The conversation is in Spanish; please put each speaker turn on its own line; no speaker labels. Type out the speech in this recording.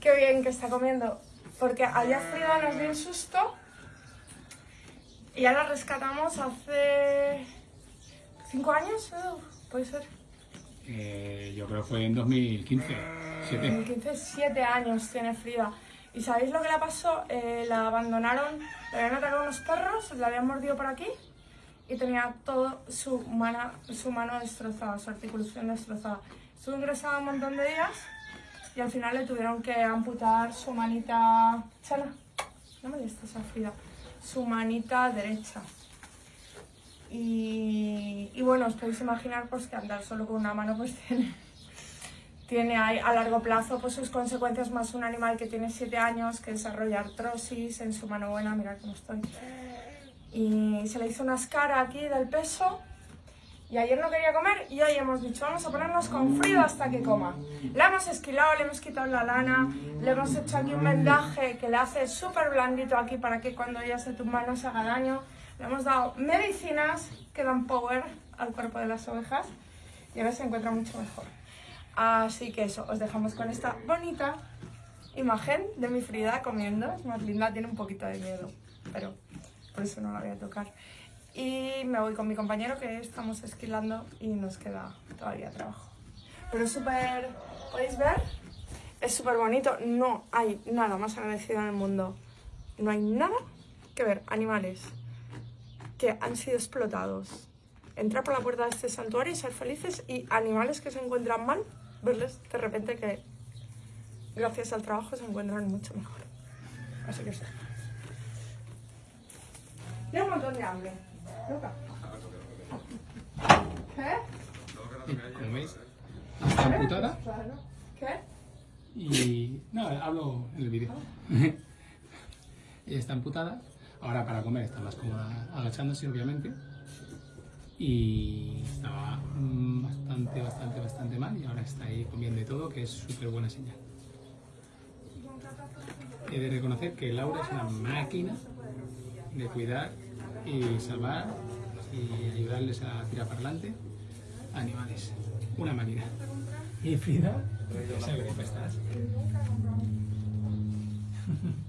Qué bien que está comiendo. Porque ayer Frida nos dio un susto y ya la rescatamos hace cinco años, puede ser.
Eh, yo creo que fue en 2015, siete.
2015, siete años tiene Frida. ¿Y sabéis lo que le pasó? Eh, la abandonaron, le habían atacado unos perros, la habían mordido por aquí y tenía todo su, su mano destrozada, su articulación destrozada. Estuvo ingresada un montón de días y al final le tuvieron que amputar su manita... Chana, no me esa Frida. Su manita derecha. Y, bueno, os podéis imaginar pues, que andar solo con una mano pues tiene, tiene a largo plazo pues, sus consecuencias más un animal que tiene 7 años, que desarrolla artrosis en su mano buena, mirad cómo estoy. Y se le hizo una escara aquí del peso y ayer no quería comer y hoy hemos dicho vamos a ponernos con frío hasta que coma. Le hemos esquilado, le hemos quitado la lana, le hemos hecho aquí un vendaje que le hace súper blandito aquí para que cuando ella se tumba no se haga daño. Le hemos dado medicinas que dan power al cuerpo de las ovejas y ahora se encuentra mucho mejor. Así que eso, os dejamos con esta bonita imagen de mi Frida comiendo. Es más linda, tiene un poquito de miedo, pero por eso no la voy a tocar. Y me voy con mi compañero que estamos esquilando y nos queda todavía trabajo. Pero es súper... ¿Podéis ver? Es súper bonito. No hay nada más agradecido en el mundo. No hay nada que ver animales que han sido explotados, entrar por la puerta de este santuario y ser felices y animales que se encuentran mal, verles de repente que gracias al trabajo se encuentran mucho mejor. Así que sí. Tengo un montón de hambre.
¿Qué? Como veis, está amputada.
¿Qué?
Y... No, hablo en el vídeo. Ella está amputada Ahora para comer está más cómoda agachándose, obviamente. Y estaba mm, bastante, bastante, bastante mal y ahora está ahí comiendo y todo, que es súper buena señal. He de reconocer que Laura es una máquina de cuidar y salvar y ayudarles a tirar para adelante animales. Una máquina. ¿Y Frida? ¿Cómo estás?